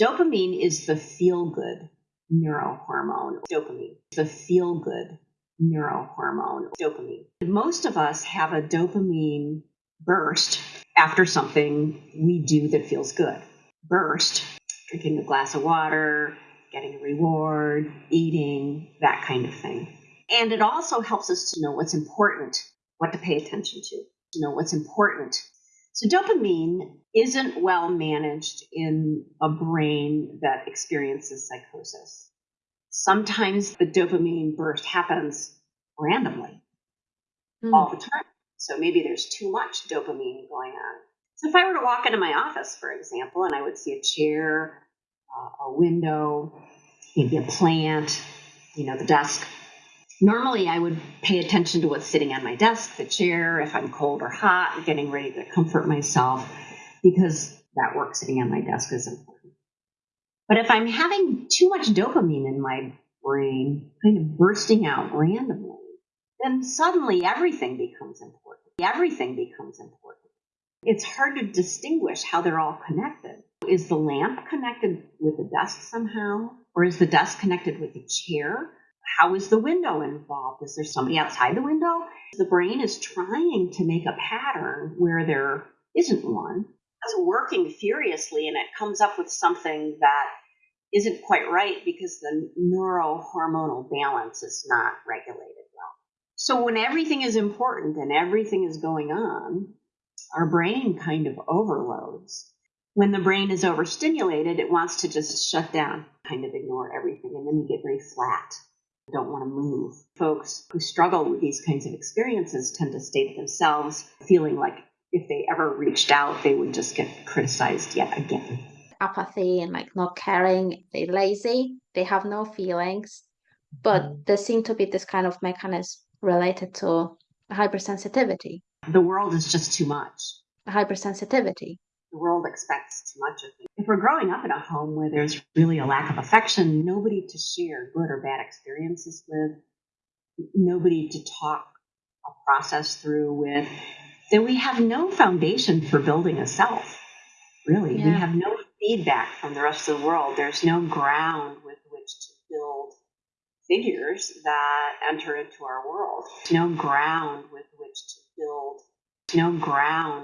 Dopamine is the feel good neurohormone. Dopamine, the feel good neurohormone. Dopamine. Most of us have a dopamine burst after something we do that feels good. Burst, drinking a glass of water, getting a reward, eating, that kind of thing. And it also helps us to know what's important, what to pay attention to, to know what's important so, dopamine isn't well managed in a brain that experiences psychosis. Sometimes the dopamine burst happens randomly mm. all the time. So, maybe there's too much dopamine going on. So, if I were to walk into my office, for example, and I would see a chair, uh, a window, maybe a plant, you know, the desk, Normally, I would pay attention to what's sitting on my desk, the chair, if I'm cold or hot, getting ready to comfort myself, because that work sitting on my desk is important. But if I'm having too much dopamine in my brain, kind of bursting out randomly, then suddenly everything becomes important. Everything becomes important. It's hard to distinguish how they're all connected. Is the lamp connected with the desk somehow? Or is the desk connected with the chair? How is the window involved? Is there somebody outside the window? The brain is trying to make a pattern where there isn't one. It's working furiously and it comes up with something that isn't quite right because the neurohormonal balance is not regulated well. So when everything is important and everything is going on, our brain kind of overloads. When the brain is overstimulated, it wants to just shut down, kind of ignore everything, and then you get very flat don't want to move. Folks who struggle with these kinds of experiences tend to stay to themselves, feeling like if they ever reached out, they would just get criticized yet again. Apathy and like not caring, they're lazy, they have no feelings, but mm. there seem to be this kind of mechanism related to hypersensitivity. The world is just too much. Hypersensitivity the world expects too much of me. If we're growing up in a home where there's really a lack of affection, nobody to share good or bad experiences with, nobody to talk a process through with, then we have no foundation for building a self. Really, yeah. we have no feedback from the rest of the world. There's no ground with which to build figures that enter into our world. No ground with which to build, no ground